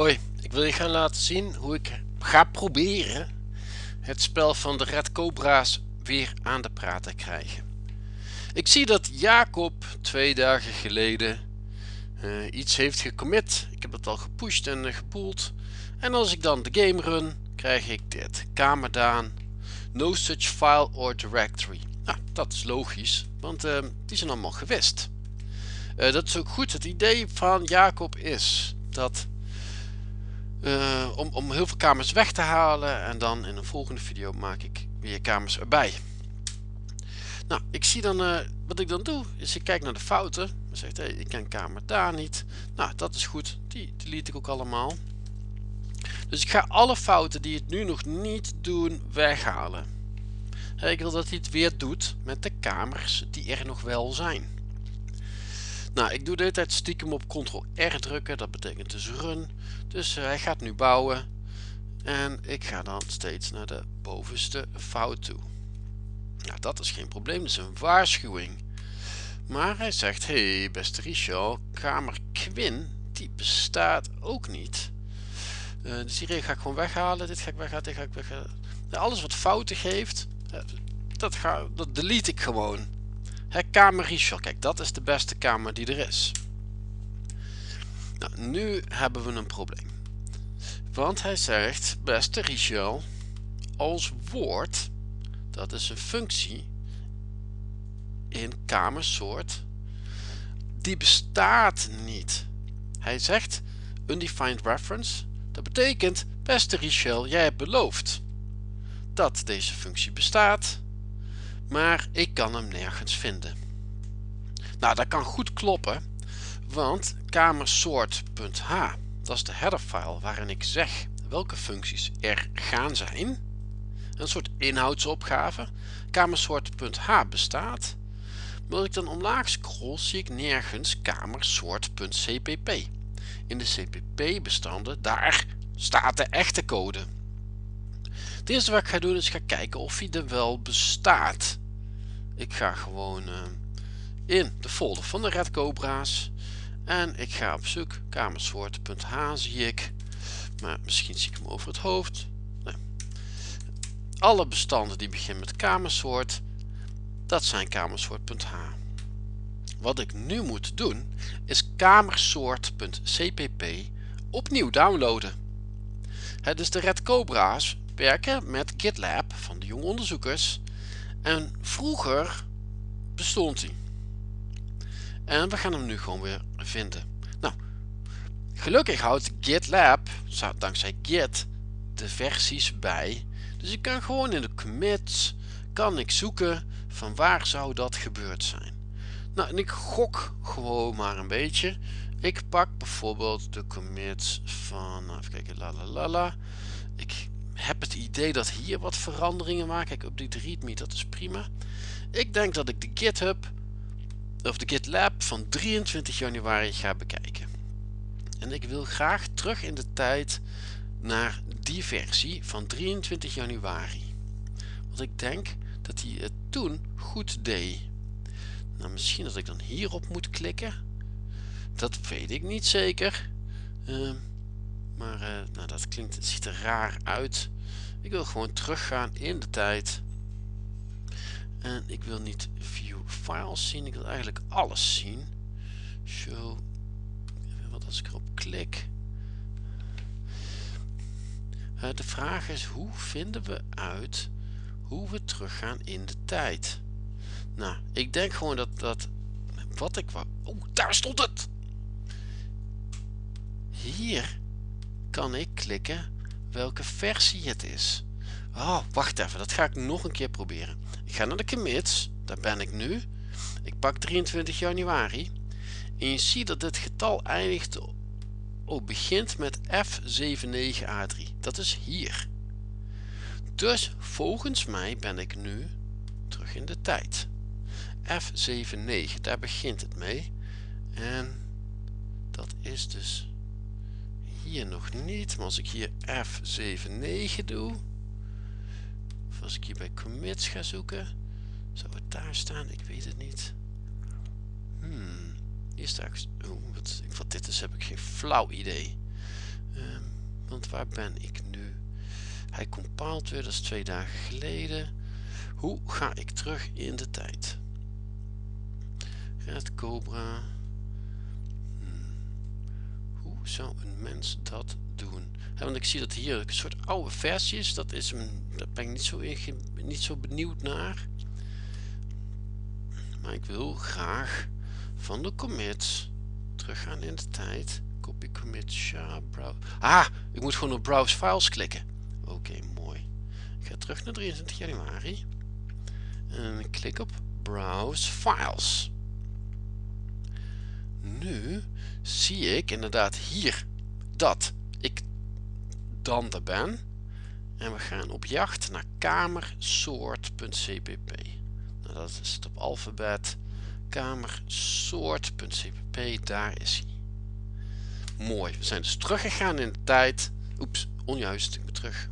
Hoi, ik wil je gaan laten zien hoe ik ga proberen het spel van de Red Cobra's weer aan de praat te krijgen. Ik zie dat Jacob twee dagen geleden uh, iets heeft gecommit. Ik heb het al gepusht en uh, gepoeld. En als ik dan de game run, krijg ik dit. Kamerdaan. No such file or directory. Nou, dat is logisch, want uh, die zijn allemaal gewist. dat is ook goed. Het idee van Jacob is dat uh, om, om heel veel kamers weg te halen en dan in een volgende video maak ik weer kamers erbij. Nou, ik zie dan, uh, wat ik dan doe, is ik kijk naar de fouten. Dan zegt hey, ik ken kamer daar niet. Nou, dat is goed. Die delete ik ook allemaal. Dus ik ga alle fouten die het nu nog niet doen weghalen. ik wil dat hij het weer doet met de kamers die er nog wel zijn. Nou, ik doe de hele tijd stiekem op Ctrl-R drukken. Dat betekent dus run. Dus uh, hij gaat nu bouwen. En ik ga dan steeds naar de bovenste fout toe. Nou, dat is geen probleem. Dat is een waarschuwing. Maar hij zegt, hey beste Richard, kamer Quinn, die bestaat ook niet. Uh, dus hier ga ik gewoon weghalen. Dit ga ik weghalen, dit ga ik weghalen. alles wat fouten geeft, uh, dat, ga, dat delete ik gewoon. Hè, kamer Richard, kijk dat is de beste kamer die er is. Nou, nu hebben we een probleem. Want hij zegt, beste Richard, als woord, dat is een functie in kamersoort, die bestaat niet. Hij zegt, undefined reference, dat betekent, beste Richel, jij hebt beloofd dat deze functie bestaat, maar ik kan hem nergens vinden. Nou, dat kan goed kloppen, want kamersoort.h, dat is de headerfile waarin ik zeg welke functies er gaan zijn. Een soort inhoudsopgave. Kamersoort.h bestaat. Maar als ik dan omlaag scroll, zie ik nergens kamersoort.cpp. In de cpp bestanden, daar staat de echte code. Het eerste wat ik ga doen is gaan kijken of hij er wel bestaat. Ik ga gewoon uh, in de folder van de Red Cobra's. En ik ga op zoek. Kamersoort.h zie ik. Maar misschien zie ik hem over het hoofd. Alle bestanden die beginnen met kamersoort. Dat zijn kamersoort.h. Wat ik nu moet doen is kamersoort.cpp opnieuw downloaden. Het dus de Red Cobra's werken met GitLab van de jonge onderzoekers en vroeger bestond hij. En we gaan hem nu gewoon weer vinden. Nou, gelukkig houdt GitLab, dankzij Git, de versies bij. Dus ik kan gewoon in de commits, kan ik zoeken van waar zou dat gebeurd zijn. Nou, en ik gok gewoon maar een beetje. Ik pak bijvoorbeeld de commits van, nou, even kijken, la la la la. Ik heb het idee dat hier wat veranderingen maken. Op die readme, dat is prima. Ik denk dat ik de GitHub of de GitLab van 23 januari ga bekijken. En ik wil graag terug in de tijd naar die versie van 23 januari. Want ik denk dat hij het toen goed deed. Nou, misschien dat ik dan hierop moet klikken. Dat weet ik niet zeker. Uh, maar uh, nou, dat klinkt, ziet er raar uit. Ik wil gewoon teruggaan in de tijd. En ik wil niet view files zien. Ik wil eigenlijk alles zien. Show. Wat als ik erop klik. Uh, de vraag is hoe vinden we uit hoe we teruggaan in de tijd. Nou, ik denk gewoon dat dat wat ik wou. Oh, daar stond het! Hier kan ik klikken welke versie het is. Oh, wacht even, dat ga ik nog een keer proberen. Ik ga naar de commits, daar ben ik nu. Ik pak 23 januari. En je ziet dat dit getal eindigt, oh, begint met F79A3. Dat is hier. Dus volgens mij ben ik nu terug in de tijd. F79, daar begint het mee. En dat is dus hier nog niet, maar als ik hier F79 doe, of als ik hier bij commits ga zoeken, zou het daar staan? Ik weet het niet. Hmm, hier staat, oh, wat, dit is heb ik geen flauw idee. Uh, Want waar ben ik nu? Hij compiled weer, dat is twee dagen geleden. Hoe ga ik terug in de tijd? Red Cobra. Zou een mens dat doen? want ik zie dat hier een soort oude versie is. Dat is een, daar ben ik niet zo, niet zo benieuwd naar. Maar ik wil graag van de commits teruggaan in de tijd. Copy commit sha browse. Ah, ik moet gewoon op browse files klikken. Oké, mooi. Ik ga terug naar 23 januari. En ik klik op browse files. Nu zie ik inderdaad hier dat ik dan er ben. En we gaan op jacht naar kamersoort.cpp. Nou, dat is het op alfabet. Kamersoort.cpp, daar is hij. Mooi, we zijn dus teruggegaan in de tijd. Oeps, onjuist, ik ben terug.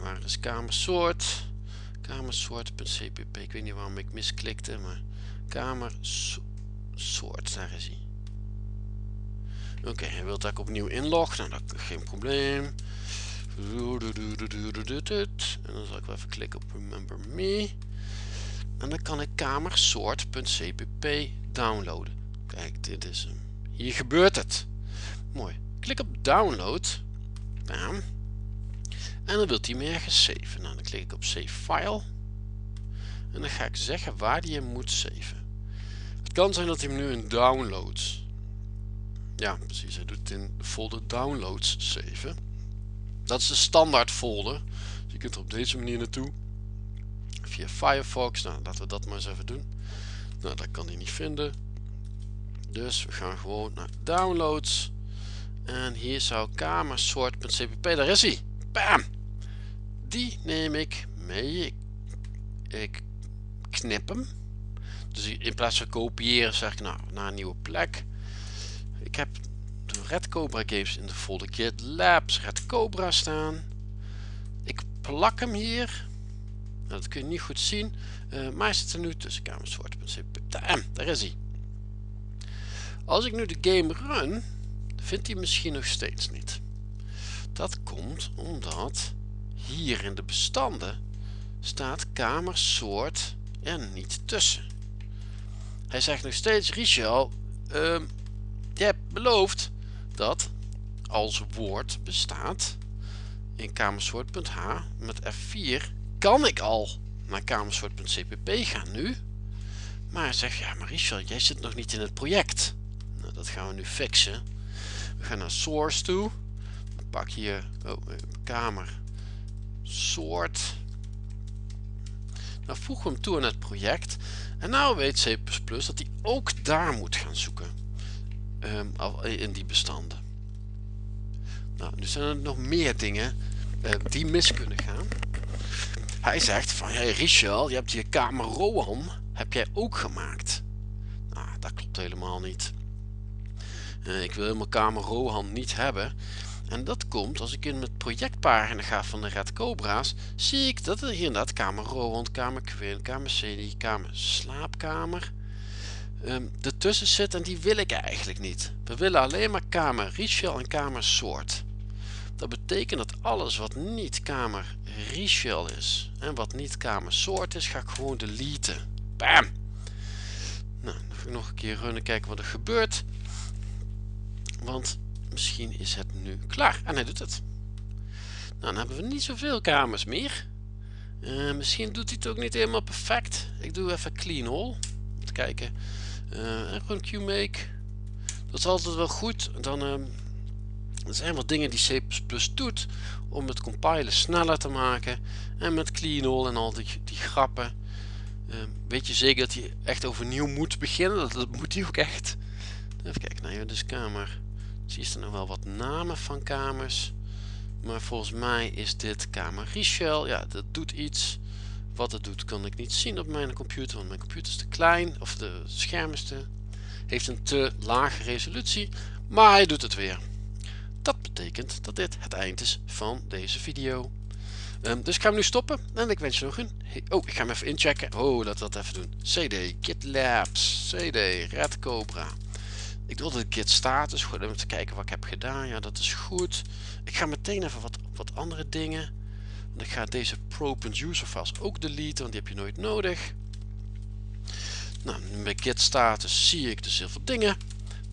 Waar is kamersoort? Kamersoort.cpp, ik weet niet waarom ik misklikte, maar kamersoort, is hij. Oké, hij wil dat ik opnieuw inlog. Nou, dat geen probleem. En dan zal ik wel even klikken op Remember Me. En dan kan ik kamersoort.cpp downloaden. Kijk, dit is hem. Hier gebeurt het. Mooi. Klik op download. En dan wilt hij me ergens. Nou, dan klik ik op save file. En dan ga ik zeggen waar hij hem moet saven. Kan zijn dat hij hem nu in downloads ja, precies. Hij doet het in de folder downloads saven. Dat is de standaard folder. Dus je kunt er op deze manier naartoe. Via Firefox. Nou, laten we dat maar eens even doen. Nou, dat kan hij niet vinden. Dus we gaan gewoon naar downloads. En hier zou kamersort.cpp. Daar is hij. Bam! Die neem ik mee. Ik knip hem. Dus in plaats van kopiëren zeg ik nou naar een nieuwe plek ik heb de Red Cobra games in de folder Git Labs Red Cobra staan. Ik plak hem hier. Nou, dat kun je niet goed zien. Uh, maar hij zit er nu tussen kamerswart.cp. Daar is hij. Als ik nu de game run, vindt hij misschien nog steeds niet. Dat komt omdat hier in de bestanden staat kamersoort er niet tussen. Hij zegt nog steeds, Richel, uh, je hebt beloofd dat als woord bestaat in kamersoort.h met F4 kan ik al naar kamersoort.cpp gaan nu. Maar zeg ja, maar Richard, jij zit nog niet in het project. Nou, dat gaan we nu fixen. We gaan naar source toe. Pak hier oh, kamer soort. Nou voegen we hem toe aan het project. En nou weet C++ dat hij ook daar moet gaan zoeken. Ehm, in die bestanden. Nou, nu zijn er nog meer dingen uh, die mis kunnen gaan. Hij zegt van, hey Richel, je hebt je kamer Rohan, heb jij ook gemaakt? Nou, dat klopt helemaal niet. Uh, ik wil helemaal kamer Rohan niet hebben. En dat komt als ik in mijn projectpagina ga van de Red Cobra's, zie ik dat er hier inderdaad kamer Rohan, kamer Quinn, kamer kamer Slaapkamer, um, ertussen zit en die wil ik eigenlijk niet. We willen alleen maar kamer Richel en kamer soort. Dat betekent dat alles wat niet kamer Richel is en wat niet kamer soort is, ga ik gewoon deleten. Bam! Nou, ik nog een keer runnen kijken wat er gebeurt. Want misschien is het nu klaar. En hij doet het. Nou, dan hebben we niet zoveel kamers meer. Uh, misschien doet hij het ook niet helemaal perfect. Ik doe even clean all. Te kijken uh, en gewoon QMake. Dat is altijd wel goed. Dan uh, er zijn wat dingen die C++ doet om het compilen sneller te maken. En met clean all en al die, die grappen. Uh, weet je zeker dat hij echt overnieuw moet beginnen? Dat, moet hij ook echt. Even kijken naar je dus kamer. Zie je er nog wel wat namen van kamers. Maar volgens mij is dit kamer Richel. Ja, dat doet iets. Wat het doet kan ik niet zien op mijn computer, want mijn computer is te klein, of de scherm is te, heeft een te lage resolutie, maar hij doet het weer. Dat betekent dat dit het eind is van deze video. Um, dus ik ga hem nu stoppen en ik wens je nog een... Oh, ik ga hem even inchecken. Oh, laten we dat even doen. CD, GitLabs, CD, Red Cobra. Ik doe de git status, gewoon om te kijken wat ik heb gedaan. Ja, dat is goed. Ik ga meteen even wat, wat andere dingen. Want ik ga deze pro.user files ook deleten, want die heb je nooit nodig. Nou, bij git status zie ik dus heel veel dingen.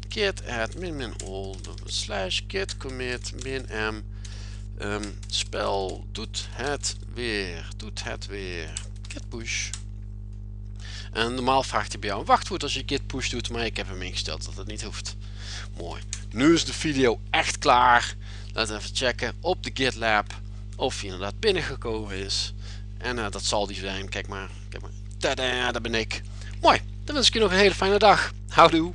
Git add min min all slash git commit min m. Um, spel doet het weer, doet het weer. Git push. En normaal vraagt hij bij jou een wachtwoord als je git push doet, maar ik heb hem ingesteld dat het niet hoeft. Mooi. Nu is de video echt klaar. Laten we even checken op de GitLab of hij inderdaad binnengekomen is. En uh, dat zal die zijn. Kijk maar. Kijk maar. Tada, daar ben ik. Mooi. Dan wens ik je nog een hele fijne dag. Houdoe.